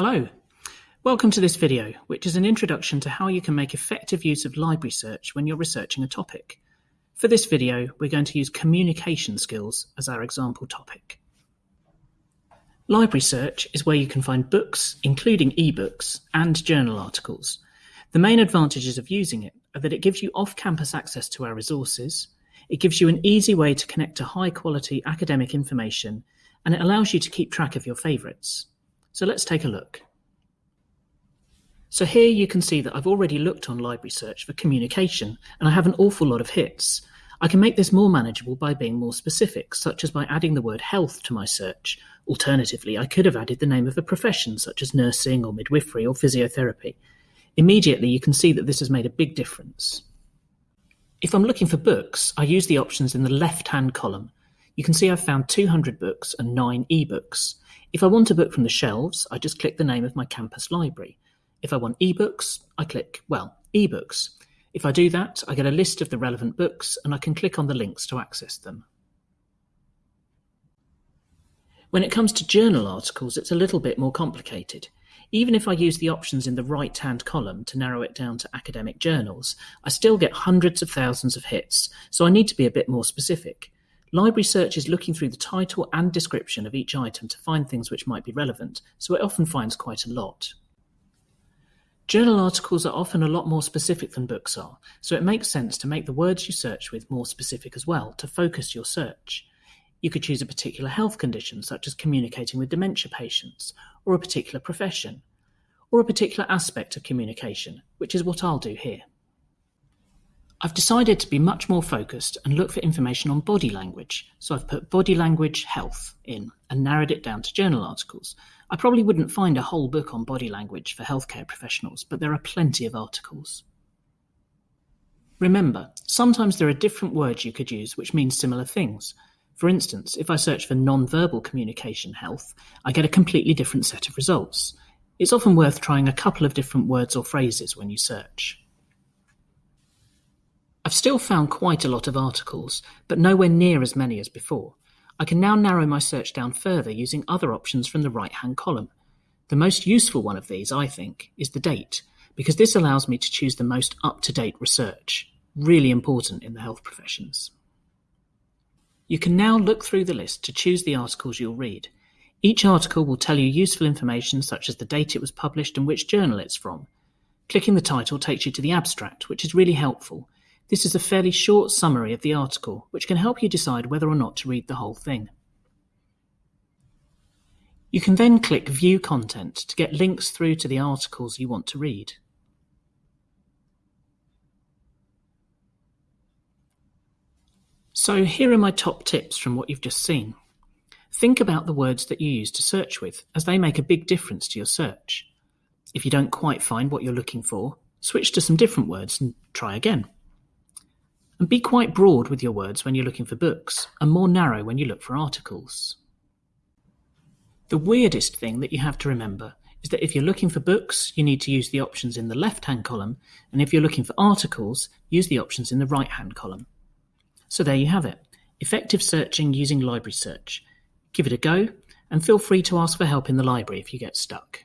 Hello, welcome to this video, which is an introduction to how you can make effective use of library search when you're researching a topic. For this video, we're going to use communication skills as our example topic. Library search is where you can find books, including ebooks, and journal articles. The main advantages of using it are that it gives you off-campus access to our resources, it gives you an easy way to connect to high-quality academic information, and it allows you to keep track of your favourites. So let's take a look. So here you can see that I've already looked on library search for communication and I have an awful lot of hits. I can make this more manageable by being more specific, such as by adding the word health to my search. Alternatively, I could have added the name of a profession such as nursing or midwifery or physiotherapy. Immediately you can see that this has made a big difference. If I'm looking for books, I use the options in the left-hand column. You can see I've found 200 books and 9 ebooks. If I want a book from the shelves, I just click the name of my campus library. If I want ebooks, I click, well, ebooks. If I do that, I get a list of the relevant books and I can click on the links to access them. When it comes to journal articles, it's a little bit more complicated. Even if I use the options in the right-hand column to narrow it down to academic journals, I still get hundreds of thousands of hits, so I need to be a bit more specific. Library search is looking through the title and description of each item to find things which might be relevant, so it often finds quite a lot. Journal articles are often a lot more specific than books are, so it makes sense to make the words you search with more specific as well to focus your search. You could choose a particular health condition, such as communicating with dementia patients, or a particular profession, or a particular aspect of communication, which is what I'll do here. I've decided to be much more focused and look for information on body language, so I've put body language health in and narrowed it down to journal articles. I probably wouldn't find a whole book on body language for healthcare professionals, but there are plenty of articles. Remember, sometimes there are different words you could use which mean similar things. For instance, if I search for non-verbal communication health, I get a completely different set of results. It's often worth trying a couple of different words or phrases when you search. I've still found quite a lot of articles, but nowhere near as many as before. I can now narrow my search down further using other options from the right-hand column. The most useful one of these, I think, is the date, because this allows me to choose the most up-to-date research, really important in the health professions. You can now look through the list to choose the articles you'll read. Each article will tell you useful information such as the date it was published and which journal it's from. Clicking the title takes you to the abstract, which is really helpful, this is a fairly short summary of the article, which can help you decide whether or not to read the whole thing. You can then click View Content to get links through to the articles you want to read. So here are my top tips from what you've just seen. Think about the words that you use to search with, as they make a big difference to your search. If you don't quite find what you're looking for, switch to some different words and try again. And be quite broad with your words when you're looking for books, and more narrow when you look for articles. The weirdest thing that you have to remember is that if you're looking for books, you need to use the options in the left-hand column, and if you're looking for articles, use the options in the right-hand column. So there you have it, effective searching using library search. Give it a go, and feel free to ask for help in the library if you get stuck.